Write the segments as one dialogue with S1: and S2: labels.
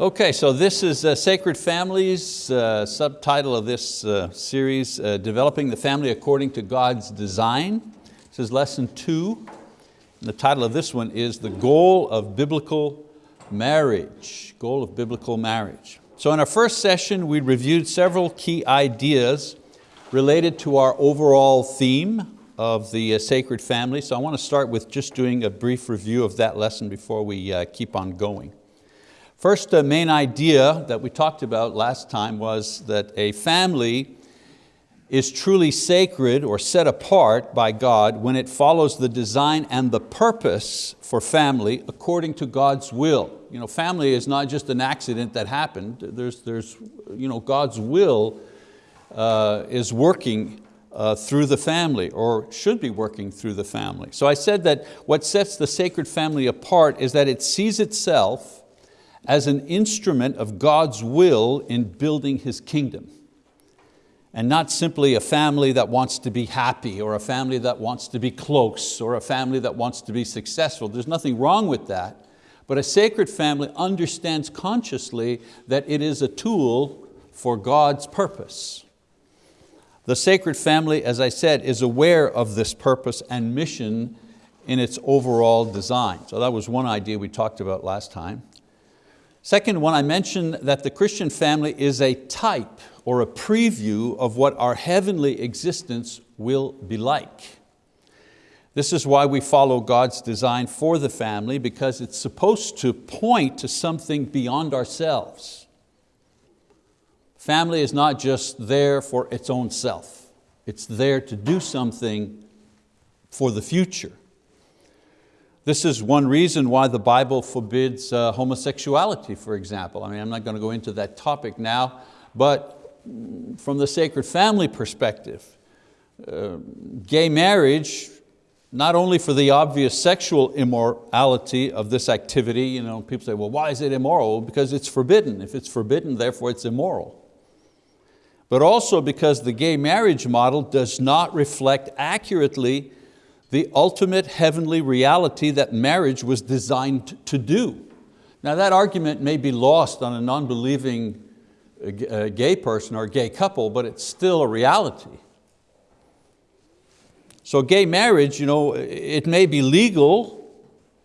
S1: Okay, so this is uh, Sacred Families, uh, subtitle of this uh, series, uh, Developing the Family According to God's Design. This is lesson two. And the title of this one is The Goal of Biblical Marriage. Goal of Biblical Marriage. So in our first session, we reviewed several key ideas related to our overall theme of the uh, sacred family. So I want to start with just doing a brief review of that lesson before we uh, keep on going. First uh, main idea that we talked about last time was that a family is truly sacred or set apart by God when it follows the design and the purpose for family according to God's will. You know, family is not just an accident that happened. There's, there's, you know, God's will uh, is working uh, through the family or should be working through the family. So I said that what sets the sacred family apart is that it sees itself as an instrument of God's will in building His kingdom. And not simply a family that wants to be happy or a family that wants to be close or a family that wants to be successful. There's nothing wrong with that. But a sacred family understands consciously that it is a tool for God's purpose. The sacred family, as I said, is aware of this purpose and mission in its overall design. So that was one idea we talked about last time. Second one, I mentioned that the Christian family is a type or a preview of what our heavenly existence will be like. This is why we follow God's design for the family because it's supposed to point to something beyond ourselves. Family is not just there for its own self. It's there to do something for the future. This is one reason why the Bible forbids uh, homosexuality, for example. I mean, I'm not going to go into that topic now, but from the sacred family perspective, uh, gay marriage, not only for the obvious sexual immorality of this activity, you know, people say, well, why is it immoral? Because it's forbidden. If it's forbidden, therefore it's immoral. But also because the gay marriage model does not reflect accurately the ultimate heavenly reality that marriage was designed to do. Now that argument may be lost on a non-believing uh, uh, gay person or gay couple, but it's still a reality. So gay marriage, you know, it may be legal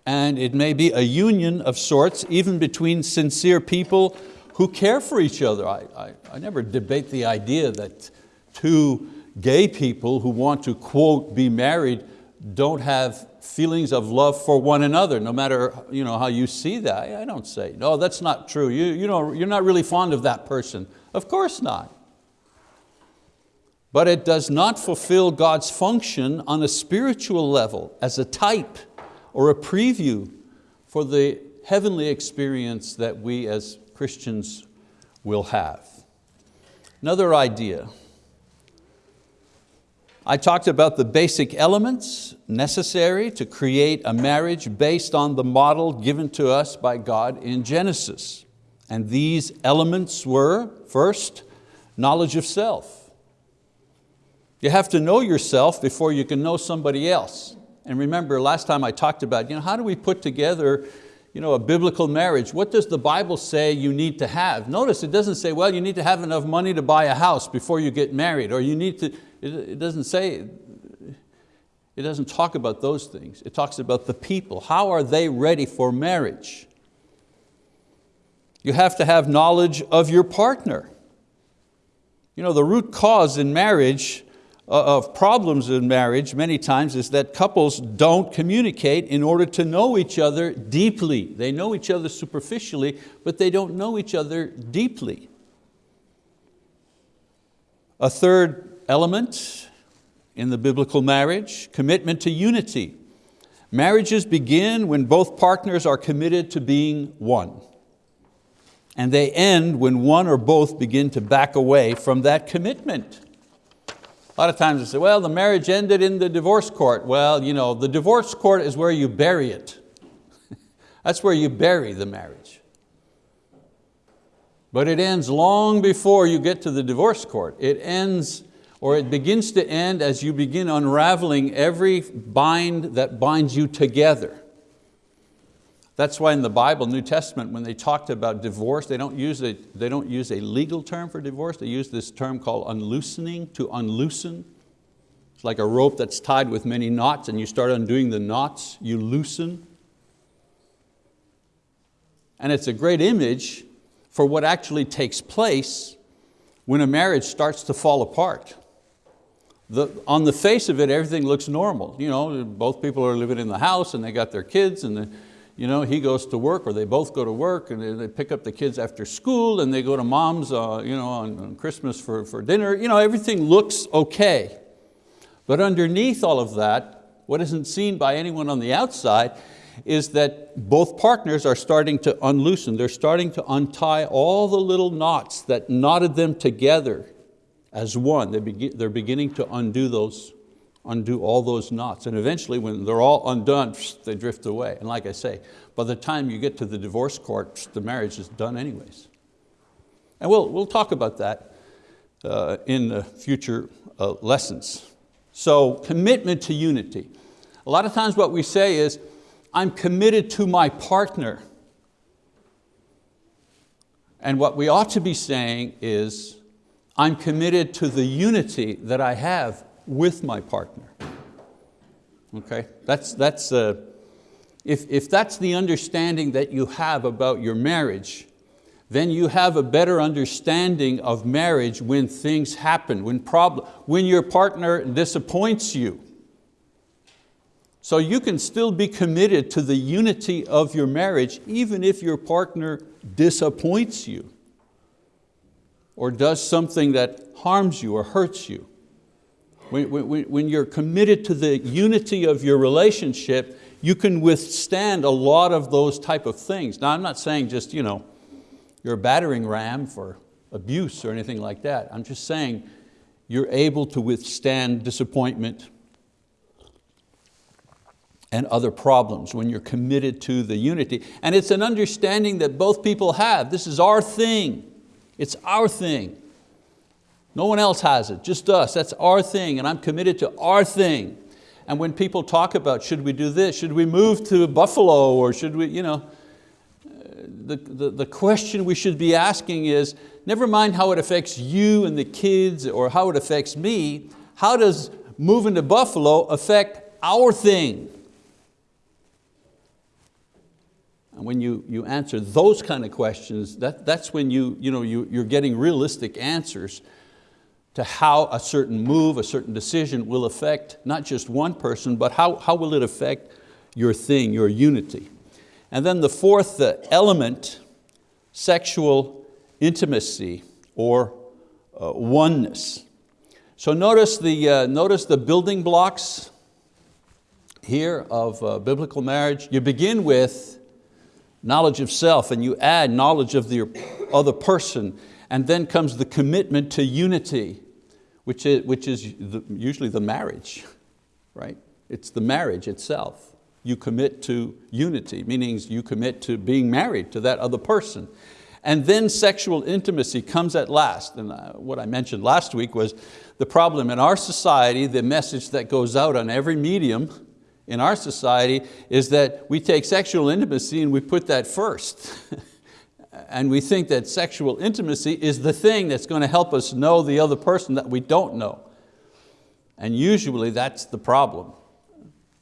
S1: and it may be a union of sorts, even between sincere people who care for each other. I, I, I never debate the idea that two gay people who want to, quote, be married don't have feelings of love for one another, no matter you know, how you see that. I don't say, no, that's not true. You, you know, you're not really fond of that person. Of course not. But it does not fulfill God's function on a spiritual level as a type or a preview for the heavenly experience that we as Christians will have. Another idea, I talked about the basic elements necessary to create a marriage based on the model given to us by God in Genesis. And these elements were, first, knowledge of self. You have to know yourself before you can know somebody else. And remember, last time I talked about, you know, how do we put together you know, a biblical marriage? What does the Bible say you need to have? Notice it doesn't say, well, you need to have enough money to buy a house before you get married, or you need to, it, doesn't say, it doesn't talk about those things. It talks about the people. How are they ready for marriage? You have to have knowledge of your partner. You know, the root cause in marriage uh, of problems in marriage many times is that couples don't communicate in order to know each other deeply. They know each other superficially, but they don't know each other deeply. A third element in the biblical marriage, commitment to unity. Marriages begin when both partners are committed to being one. And they end when one or both begin to back away from that commitment. A lot of times they say, well, the marriage ended in the divorce court. Well, you know, the divorce court is where you bury it. That's where you bury the marriage. But it ends long before you get to the divorce court. It ends or it begins to end as you begin unraveling every bind that binds you together. That's why in the Bible, New Testament, when they talked about divorce, they don't, use a, they don't use a legal term for divorce, they use this term called unloosening, to unloosen. It's like a rope that's tied with many knots and you start undoing the knots, you loosen. And it's a great image for what actually takes place when a marriage starts to fall apart. The, on the face of it, everything looks normal. You know, both people are living in the house and they got their kids and the, you know, he goes to work or they both go to work and they, pick up the kids after school and they go to mom's uh, you know, on, on Christmas for, for dinner. You know, everything looks okay. But underneath all of that, what isn't seen by anyone on the outside is that both partners are starting to unloosen. They're starting to untie all the little knots that knotted them together as one. They begin, they're beginning to undo those undo all those knots. And eventually when they're all undone, they drift away. And like I say, by the time you get to the divorce court, the marriage is done anyways. And we'll, we'll talk about that uh, in future uh, lessons. So commitment to unity. A lot of times what we say is, I'm committed to my partner. And what we ought to be saying is, I'm committed to the unity that I have with my partner. Okay, that's, that's, uh, if, if that's the understanding that you have about your marriage, then you have a better understanding of marriage when things happen, when, problem, when your partner disappoints you. So you can still be committed to the unity of your marriage even if your partner disappoints you or does something that harms you or hurts you. When, when, when you're committed to the unity of your relationship, you can withstand a lot of those type of things. Now I'm not saying just, you know, you're a battering ram for abuse or anything like that. I'm just saying you're able to withstand disappointment and other problems when you're committed to the unity. And it's an understanding that both people have. This is our thing. It's our thing. No one else has it, just us. That's our thing and I'm committed to our thing. And when people talk about should we do this, should we move to Buffalo or should we, you know, the, the, the question we should be asking is, never mind how it affects you and the kids or how it affects me, how does moving to Buffalo affect our thing? And when you, you answer those kind of questions, that, that's when you, you know, you, you're getting realistic answers to how a certain move, a certain decision will affect not just one person, but how, how will it affect your thing, your unity. And then the fourth element, sexual intimacy or uh, oneness. So notice the, uh, notice the building blocks here of uh, biblical marriage. You begin with knowledge of self and you add knowledge of the other person and then comes the commitment to unity which is, which is the, usually the marriage, right? It's the marriage itself. You commit to unity, meaning you commit to being married to that other person. And then sexual intimacy comes at last. And uh, what I mentioned last week was the problem in our society, the message that goes out on every medium in our society is that we take sexual intimacy and we put that first. and we think that sexual intimacy is the thing that's going to help us know the other person that we don't know. And usually that's the problem.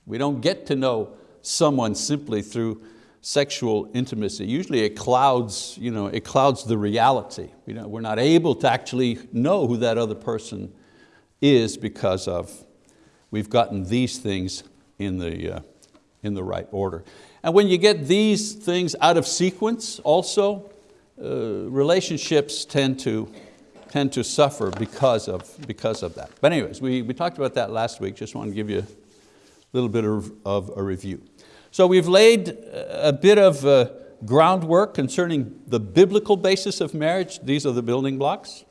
S1: We don't get to know someone simply through sexual intimacy. Usually it clouds, you know, it clouds the reality. You know, we're not able to actually know who that other person is because of we've gotten these things in the, uh, in the right order. And when you get these things out of sequence also, uh, relationships tend to, tend to suffer because of, because of that. But anyways, we, we talked about that last week, just want to give you a little bit of, of a review. So we've laid a bit of uh, groundwork concerning the biblical basis of marriage. These are the building blocks.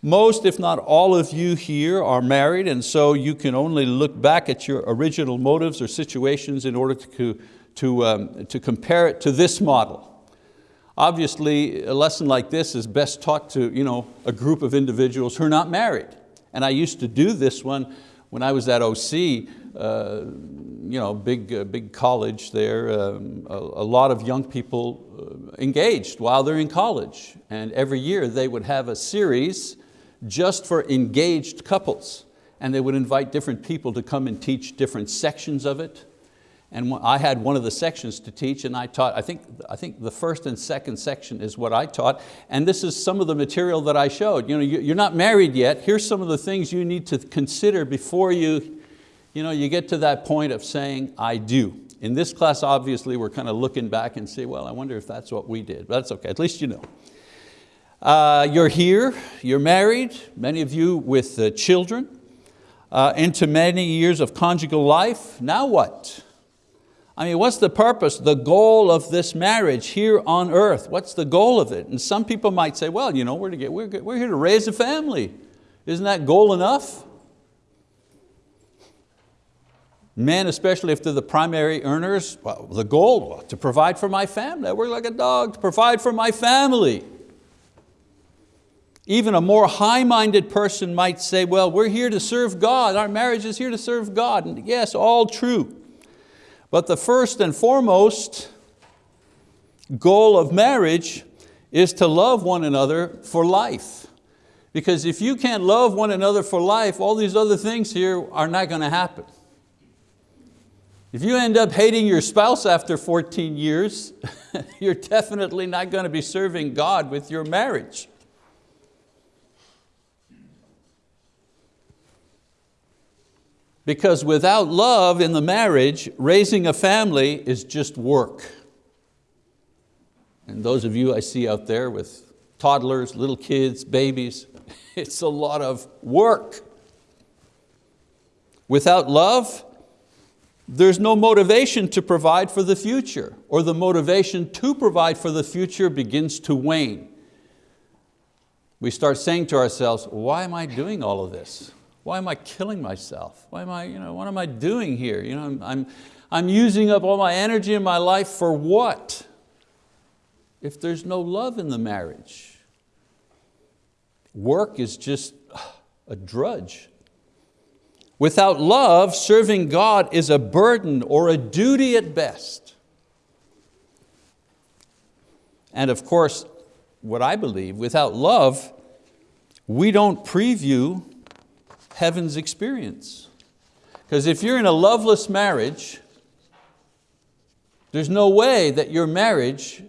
S1: Most, if not all of you here are married and so you can only look back at your original motives or situations in order to to, um, to compare it to this model. Obviously, a lesson like this is best taught to you know, a group of individuals who are not married. And I used to do this one when I was at OC, uh, you know, big, uh, big college there, um, a, a, lot of young people uh, engaged while they're in college. And every year they would have a series just for engaged couples. And they would invite different people to come and teach different sections of it. And I had one of the sections to teach and I taught, I think, I think the first and second section is what I taught. And this is some of the material that I showed. You know, you're not married yet. Here's some of the things you need to consider before you, you, know, you get to that point of saying, I do. In this class, obviously, we're kind of looking back and say, well, I wonder if that's what we did. But that's okay, at least you know. Uh, you're here, you're married, many of you with uh, children, uh, into many years of conjugal life. Now what? I mean, what's the purpose, the goal of this marriage here on earth? What's the goal of it? And some people might say, well, you know, we're, to get, we're, we're here to raise a family. Isn't that goal enough? Men, especially if they're the primary earners, well, the goal, to provide for my family. I work like a dog to provide for my family. Even a more high-minded person might say, well, we're here to serve God. Our marriage is here to serve God. And yes, all true. But the first and foremost goal of marriage is to love one another for life. Because if you can't love one another for life, all these other things here are not going to happen. If you end up hating your spouse after 14 years, you're definitely not going to be serving God with your marriage. Because without love in the marriage, raising a family is just work. And those of you I see out there with toddlers, little kids, babies, it's a lot of work. Without love, there's no motivation to provide for the future, or the motivation to provide for the future begins to wane. We start saying to ourselves, why am I doing all of this? Why am I killing myself? Why am I, you know, what am I doing here? You know, I'm, I'm, I'm using up all my energy in my life for what? If there's no love in the marriage. Work is just a drudge. Without love, serving God is a burden or a duty at best. And of course, what I believe, without love, we don't preview heaven's experience. Because if you're in a loveless marriage, there's no way that your marriage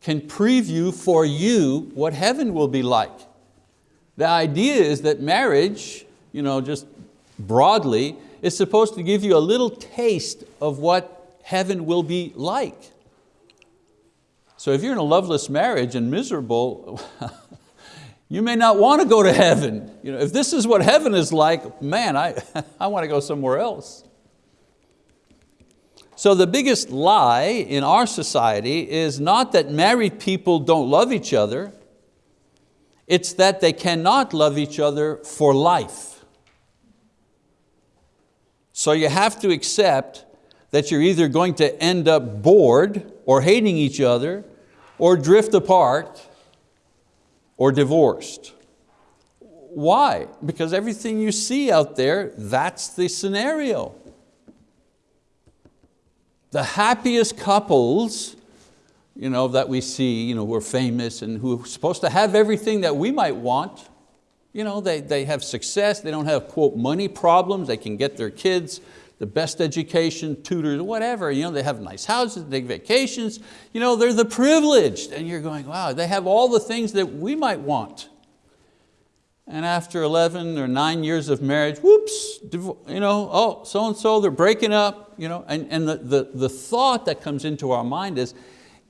S1: can preview for you what heaven will be like. The idea is that marriage, you know, just broadly, is supposed to give you a little taste of what heaven will be like. So if you're in a loveless marriage and miserable, you may not want to go to heaven. You know, if this is what heaven is like, man, I, I want to go somewhere else. So the biggest lie in our society is not that married people don't love each other, it's that they cannot love each other for life. So you have to accept that you're either going to end up bored or hating each other or drift apart or divorced. Why? Because everything you see out there, that's the scenario. The happiest couples you know, that we see you know, who are famous and who are supposed to have everything that we might want, you know, they, they have success, they don't have, quote, money problems, they can get their kids the best education, tutors, whatever. You know, they have nice houses, they take vacations. You know, they're the privileged. And you're going, wow, they have all the things that we might want. And after 11 or nine years of marriage, whoops, you know, oh, so-and-so, they're breaking up. You know, and and the, the, the thought that comes into our mind is,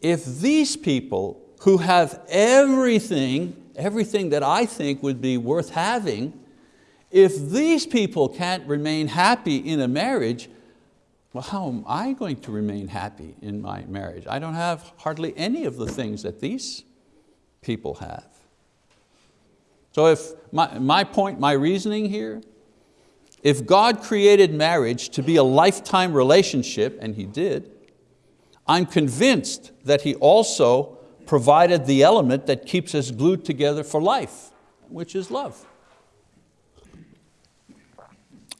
S1: if these people who have everything, everything that I think would be worth having, if these people can't remain happy in a marriage, well, how am I going to remain happy in my marriage? I don't have hardly any of the things that these people have. So if my, my point, my reasoning here, if God created marriage to be a lifetime relationship, and He did, I'm convinced that He also provided the element that keeps us glued together for life, which is love.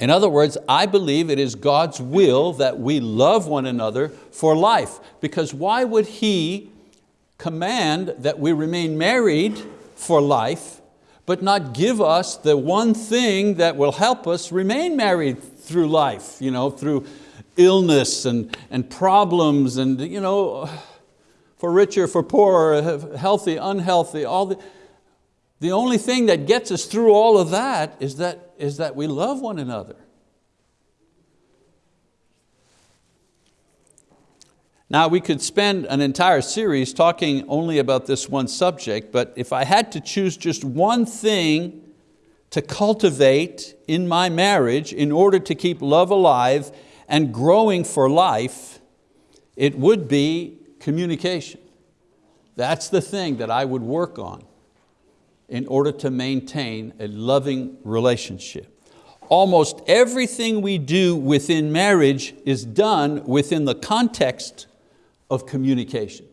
S1: In other words, I believe it is God's will that we love one another for life. Because why would He command that we remain married for life, but not give us the one thing that will help us remain married through life, you know, through illness and, and problems and you know, for richer, for poorer, healthy, unhealthy, all the, the only thing that gets us through all of that is that, is that we love one another. Now we could spend an entire series talking only about this one subject, but if I had to choose just one thing to cultivate in my marriage in order to keep love alive and growing for life, it would be communication. That's the thing that I would work on in order to maintain a loving relationship. Almost everything we do within marriage is done within the context of communication.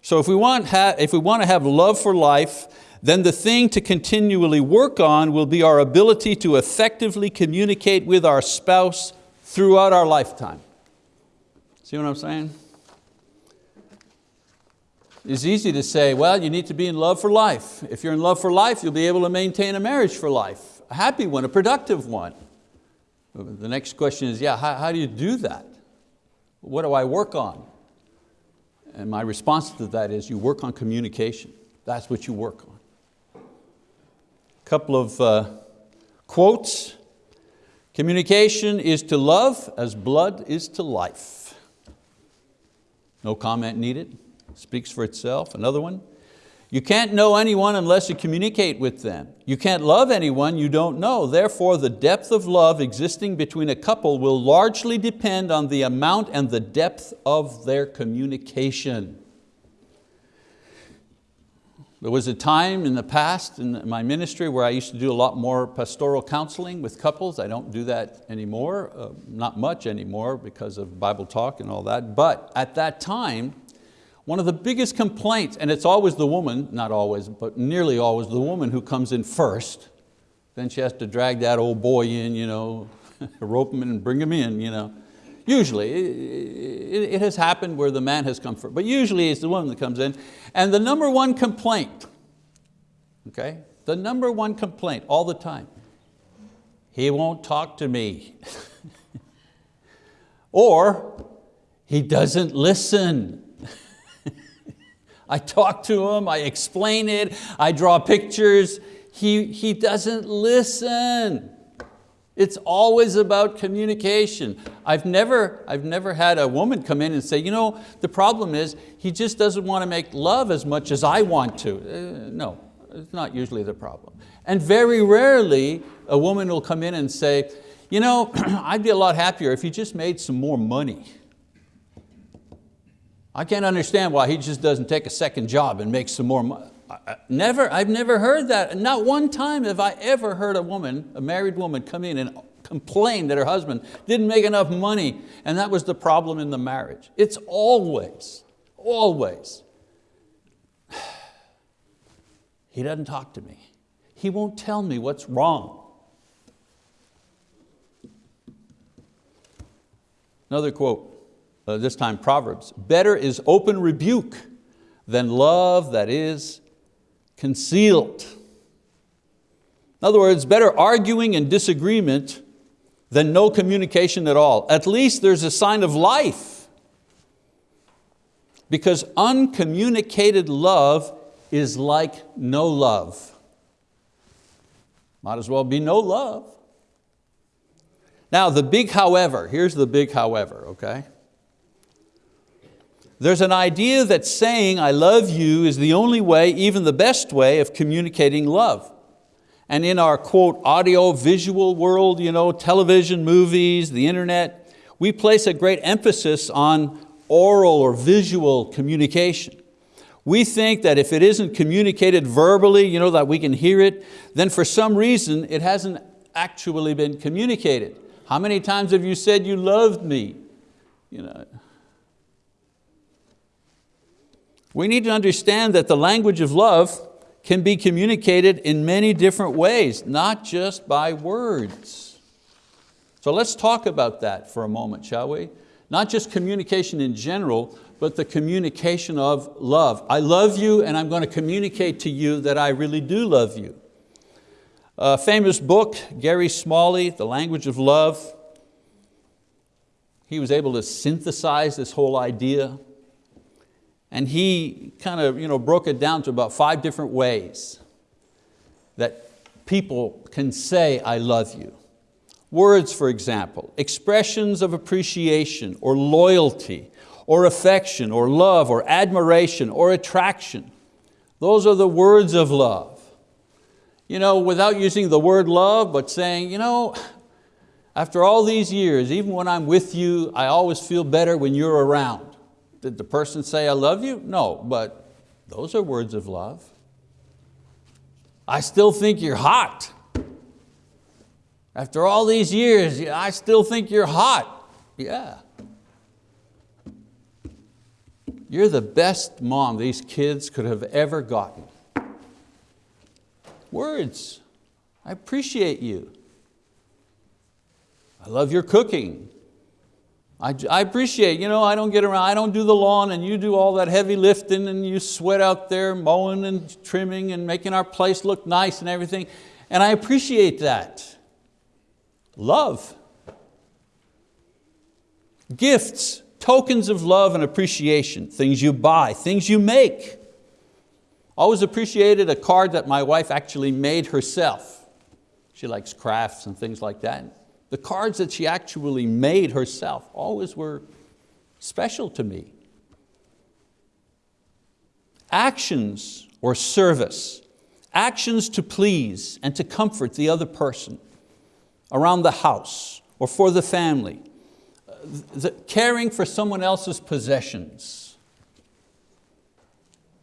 S1: So if we, want if we want to have love for life, then the thing to continually work on will be our ability to effectively communicate with our spouse throughout our lifetime. See what I'm saying? It's easy to say, well, you need to be in love for life. If you're in love for life, you'll be able to maintain a marriage for life, a happy one, a productive one. The next question is, yeah, how, how do you do that? What do I work on? And my response to that is you work on communication. That's what you work on. A couple of uh, quotes. Communication is to love as blood is to life. No comment needed, speaks for itself. Another one, you can't know anyone unless you communicate with them. You can't love anyone you don't know. Therefore, the depth of love existing between a couple will largely depend on the amount and the depth of their communication. There was a time in the past in my ministry where I used to do a lot more pastoral counseling with couples. I don't do that anymore, uh, not much anymore because of Bible talk and all that. But at that time, one of the biggest complaints, and it's always the woman, not always, but nearly always the woman who comes in first. Then she has to drag that old boy in, you know, rope him in and bring him in. You know. Usually, it, it has happened where the man has come first, but usually it's the woman that comes in. And the number one complaint, okay, the number one complaint all the time, he won't talk to me. or he doesn't listen. I talk to him, I explain it, I draw pictures. He, he doesn't listen. It's always about communication. I've never, I've never had a woman come in and say, you know, the problem is he just doesn't want to make love as much as I want to. Uh, no, it's not usually the problem. And very rarely a woman will come in and say, you know, I'd be a lot happier if he just made some more money. I can't understand why he just doesn't take a second job and make some more money. Never, I've never heard that. Not one time have I ever heard a woman, a married woman, come in and complain that her husband didn't make enough money and that was the problem in the marriage. It's always, always, he doesn't talk to me. He won't tell me what's wrong. Another quote, uh, this time Proverbs, better is open rebuke than love that is concealed. In other words, better arguing and disagreement than no communication at all. At least there's a sign of life. Because uncommunicated love is like no love. Might as well be no love. Now the big however, here's the big however, okay? There's an idea that saying I love you is the only way, even the best way of communicating love. And in our quote, audio visual world, you know, television, movies, the internet, we place a great emphasis on oral or visual communication. We think that if it isn't communicated verbally, you know, that we can hear it, then for some reason it hasn't actually been communicated. How many times have you said you loved me? You know, we need to understand that the language of love can be communicated in many different ways, not just by words. So let's talk about that for a moment, shall we? Not just communication in general, but the communication of love. I love you and I'm going to communicate to you that I really do love you. A famous book, Gary Smalley, The Language of Love. He was able to synthesize this whole idea and he kind of you know, broke it down to about five different ways that people can say, I love you. Words, for example, expressions of appreciation or loyalty or affection or love or admiration or attraction. Those are the words of love. You know, without using the word love, but saying, you know, after all these years, even when I'm with you, I always feel better when you're around. Did the person say, I love you? No, but those are words of love. I still think you're hot. After all these years, I still think you're hot. Yeah. You're the best mom these kids could have ever gotten. Words, I appreciate you. I love your cooking. I, I appreciate, you know, I don't get around, I don't do the lawn and you do all that heavy lifting and you sweat out there mowing and trimming and making our place look nice and everything. And I appreciate that. Love. Gifts, tokens of love and appreciation, things you buy, things you make. Always appreciated a card that my wife actually made herself. She likes crafts and things like that. The cards that she actually made herself always were special to me. Actions or service, actions to please and to comfort the other person around the house or for the family, uh, the, caring for someone else's possessions.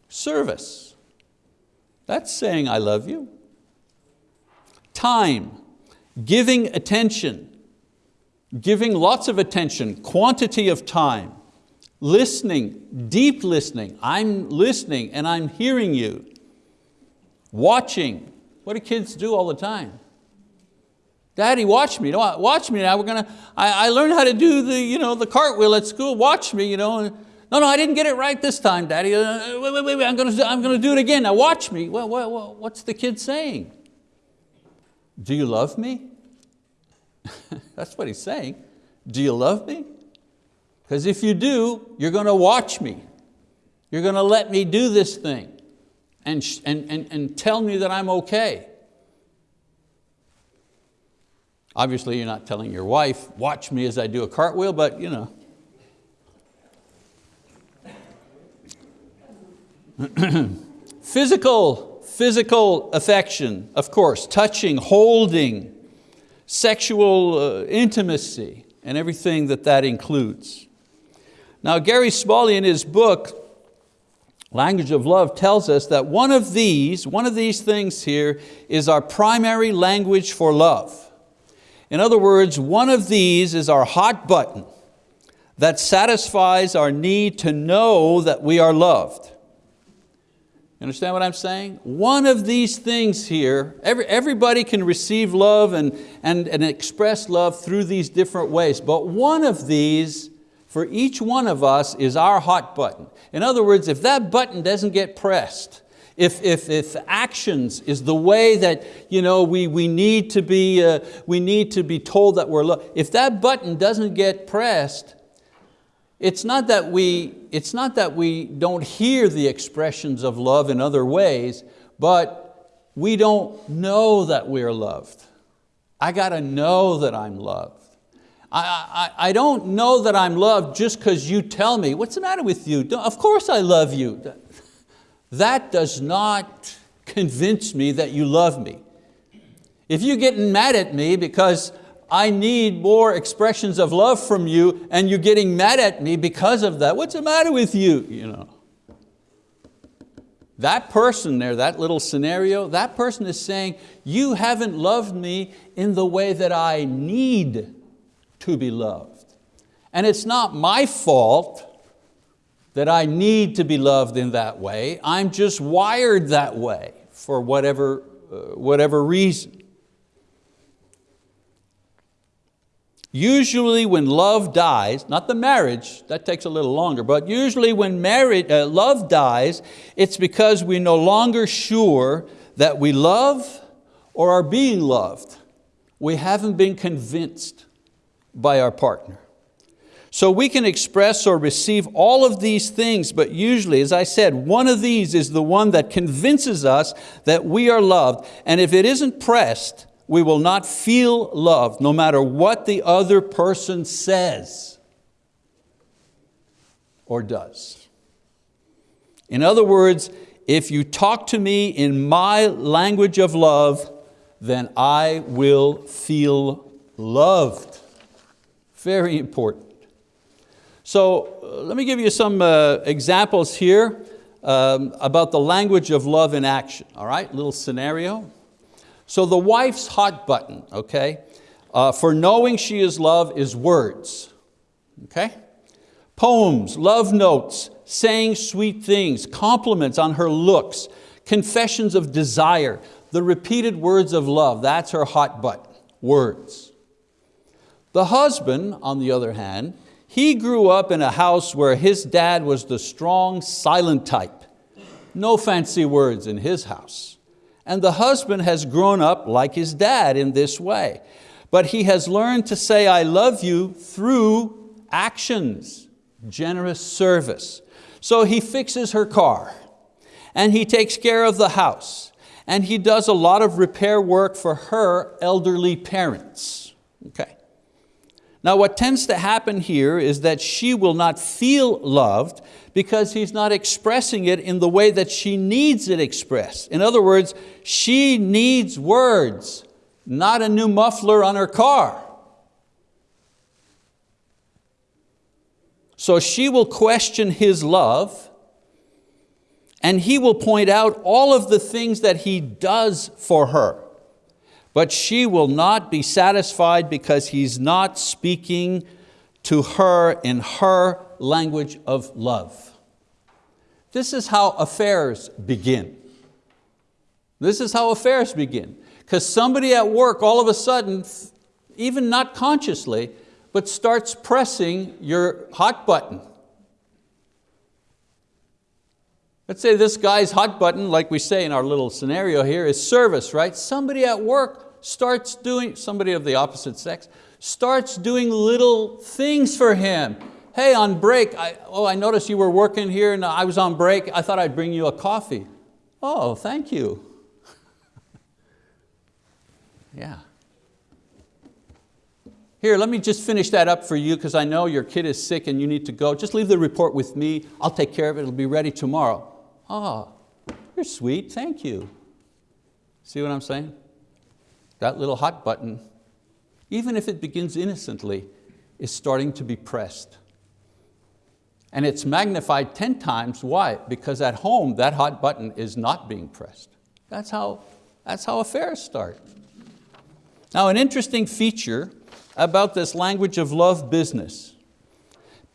S1: Service, that's saying I love you. Time, Giving attention, giving lots of attention, quantity of time, listening, deep listening. I'm listening and I'm hearing you. Watching, what do kids do all the time? Daddy, watch me, watch me now, we're to, I, I learned how to do the, you know, the cartwheel at school, watch me. You know. No, no, I didn't get it right this time, Daddy. Uh, wait, wait, wait, I'm going to, I'm to do it again, now watch me. Well, well, what's the kid saying? Do you love me? That's what he's saying. Do you love me? Because if you do, you're going to watch me. You're going to let me do this thing and, and, and, and tell me that I'm okay. Obviously you're not telling your wife, watch me as I do a cartwheel, but you know. physical, physical affection, of course, touching, holding, sexual uh, intimacy and everything that that includes. Now Gary Smalley in his book, Language of Love tells us that one of these, one of these things here is our primary language for love. In other words, one of these is our hot button that satisfies our need to know that we are loved. You understand what I'm saying? One of these things here, every, everybody can receive love and, and, and express love through these different ways, but one of these, for each one of us, is our hot button. In other words, if that button doesn't get pressed, if, if, if actions is the way that you know, we, we, need to be, uh, we need to be told that we're loved, if that button doesn't get pressed, it's not, that we, it's not that we don't hear the expressions of love in other ways, but we don't know that we're loved. I got to know that I'm loved. I, I, I don't know that I'm loved just because you tell me, what's the matter with you? Of course I love you. That does not convince me that you love me. If you're getting mad at me because I need more expressions of love from you and you're getting mad at me because of that. What's the matter with you? you know. That person there, that little scenario, that person is saying, you haven't loved me in the way that I need to be loved. And it's not my fault that I need to be loved in that way. I'm just wired that way for whatever, uh, whatever reason. Usually when love dies, not the marriage, that takes a little longer, but usually when marriage, uh, love dies, it's because we're no longer sure that we love or are being loved. We haven't been convinced by our partner. So we can express or receive all of these things, but usually, as I said, one of these is the one that convinces us that we are loved. And if it isn't pressed, we will not feel loved no matter what the other person says or does. In other words, if you talk to me in my language of love, then I will feel loved. Very important. So uh, let me give you some uh, examples here um, about the language of love in action. All right, little scenario. So the wife's hot button, okay, uh, for knowing she is love is words, okay? Poems, love notes, saying sweet things, compliments on her looks, confessions of desire, the repeated words of love, that's her hot button, words. The husband, on the other hand, he grew up in a house where his dad was the strong, silent type. No fancy words in his house. And the husband has grown up like his dad in this way. But he has learned to say, I love you through actions, generous service. So he fixes her car and he takes care of the house and he does a lot of repair work for her elderly parents. Okay. Now what tends to happen here is that she will not feel loved because he's not expressing it in the way that she needs it expressed. In other words, she needs words, not a new muffler on her car. So she will question his love and he will point out all of the things that he does for her. But she will not be satisfied because he's not speaking to her in her language of love. This is how affairs begin. This is how affairs begin. Because somebody at work all of a sudden, even not consciously, but starts pressing your hot button. Let's say this guy's hot button, like we say in our little scenario here, is service, right? Somebody at work starts doing, somebody of the opposite sex, starts doing little things for him hey, on break, I, oh, I noticed you were working here and I was on break. I thought I'd bring you a coffee. Oh, thank you. yeah. Here, let me just finish that up for you because I know your kid is sick and you need to go. Just leave the report with me. I'll take care of it. It'll be ready tomorrow. Oh, you're sweet. Thank you. See what I'm saying? That little hot button, even if it begins innocently, is starting to be pressed. And it's magnified 10 times, why? Because at home, that hot button is not being pressed. That's how, that's how affairs start. Now an interesting feature about this language of love business.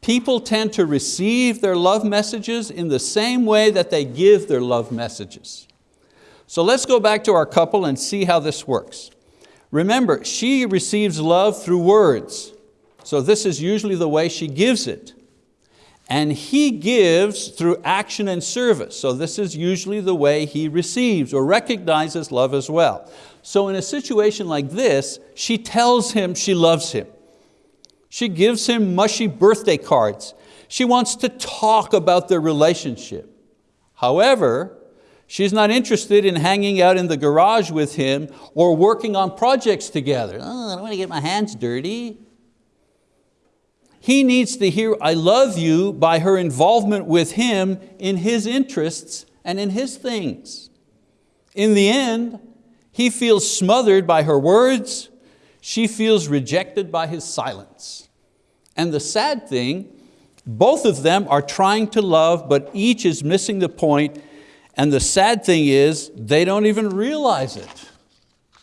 S1: People tend to receive their love messages in the same way that they give their love messages. So let's go back to our couple and see how this works. Remember, she receives love through words. So this is usually the way she gives it and he gives through action and service. So this is usually the way he receives or recognizes love as well. So in a situation like this, she tells him she loves him. She gives him mushy birthday cards. She wants to talk about their relationship. However, she's not interested in hanging out in the garage with him or working on projects together. Oh, I don't want to get my hands dirty. He needs to hear I love you by her involvement with him in his interests and in his things. In the end, he feels smothered by her words, she feels rejected by his silence. And the sad thing, both of them are trying to love, but each is missing the point. and the sad thing is, they don't even realize it.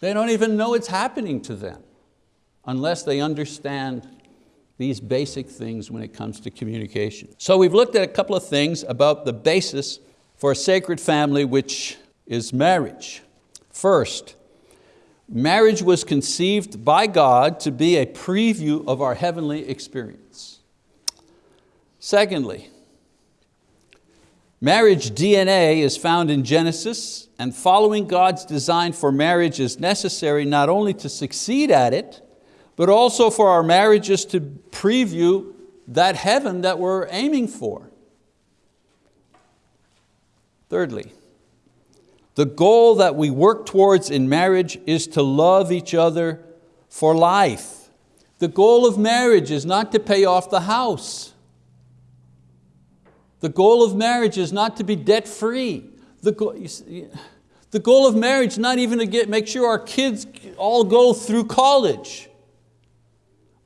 S1: They don't even know it's happening to them, unless they understand these basic things when it comes to communication. So we've looked at a couple of things about the basis for a sacred family which is marriage. First, marriage was conceived by God to be a preview of our heavenly experience. Secondly, marriage DNA is found in Genesis and following God's design for marriage is necessary not only to succeed at it, but also for our marriages to preview that heaven that we're aiming for. Thirdly, the goal that we work towards in marriage is to love each other for life. The goal of marriage is not to pay off the house. The goal of marriage is not to be debt free. The goal, the goal of marriage is not even to get, make sure our kids all go through college.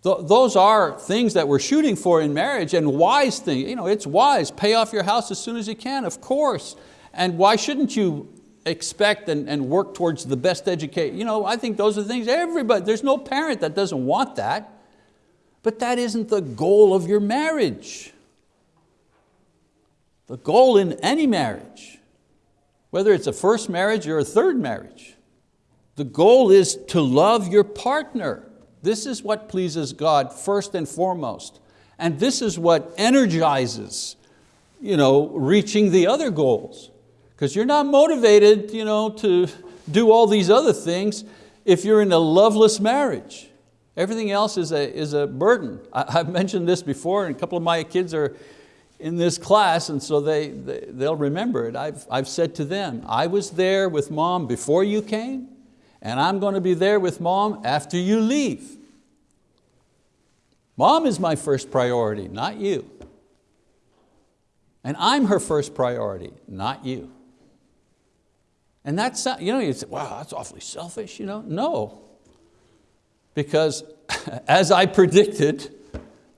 S1: Those are things that we're shooting for in marriage and wise things. You know, it's wise, pay off your house as soon as you can, of course. And why shouldn't you expect and, and work towards the best education? You know, I think those are the things everybody, there's no parent that doesn't want that. But that isn't the goal of your marriage. The goal in any marriage, whether it's a first marriage or a third marriage, the goal is to love your partner. This is what pleases God first and foremost. And this is what energizes you know, reaching the other goals. Because you're not motivated you know, to do all these other things if you're in a loveless marriage. Everything else is a, is a burden. I, have mentioned this before and a couple of my kids are in this class and so they, they, they'll remember it. I've, I've said to them, I was there with mom before you came and I'm going to be there with mom after you leave. Mom is my first priority, not you. And I'm her first priority, not you. And that's, uh, you know, you say, wow, that's awfully selfish, you know? No, because as I predicted,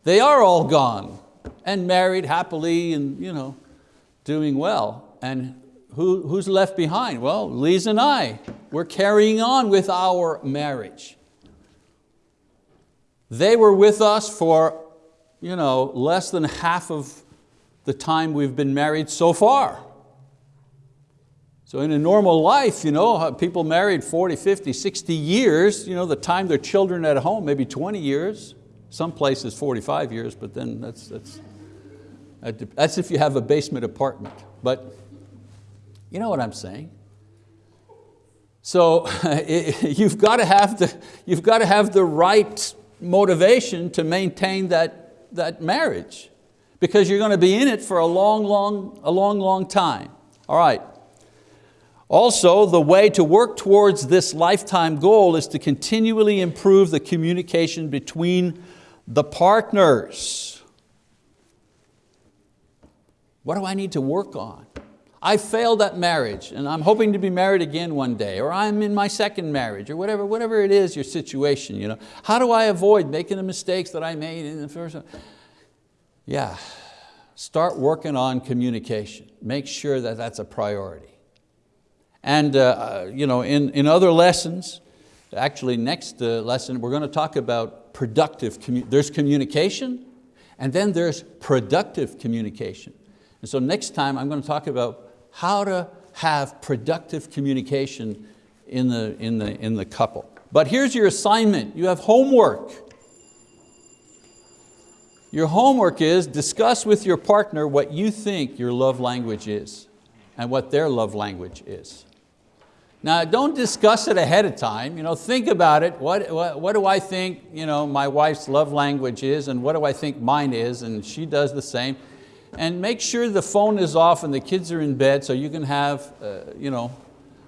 S1: they are all gone and married happily and you know, doing well. And who, who's left behind? Well, Lisa and I, we're carrying on with our marriage. They were with us for you know, less than half of the time we've been married so far. So in a normal life, you know, uh, people married 40, 50, 60 years, you know, the time their children at home, maybe 20 years, some places 45 years, but then that's, that's, that's if you have a basement apartment. But you know what I'm saying? So you've got to have the, you've got to have the right motivation to maintain that, that marriage because you're going to be in it for a long, long, a long, long time. All right. Also, the way to work towards this lifetime goal is to continually improve the communication between the partners. What do I need to work on? I failed at marriage and I'm hoping to be married again one day, or I'm in my second marriage, or whatever, whatever it is, your situation. You know? How do I avoid making the mistakes that I made in the first? Yeah, start working on communication. Make sure that that's a priority. And uh, you know, in, in other lessons, actually next uh, lesson, we're going to talk about productive, commu there's communication, and then there's productive communication. And so next time I'm going to talk about how to have productive communication in the, in the, in the couple. But here's your assignment, you have homework. Your homework is discuss with your partner what you think your love language is and what their love language is. Now don't discuss it ahead of time, you know, think about it, what, what, what do I think you know, my wife's love language is and what do I think mine is and she does the same. And make sure the phone is off and the kids are in bed so you can have uh, you know,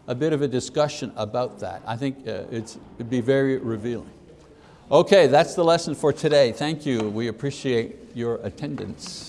S1: a bit of a discussion about that. I think uh, it'd be very revealing. Okay, that's the lesson for today. Thank you, we appreciate your attendance.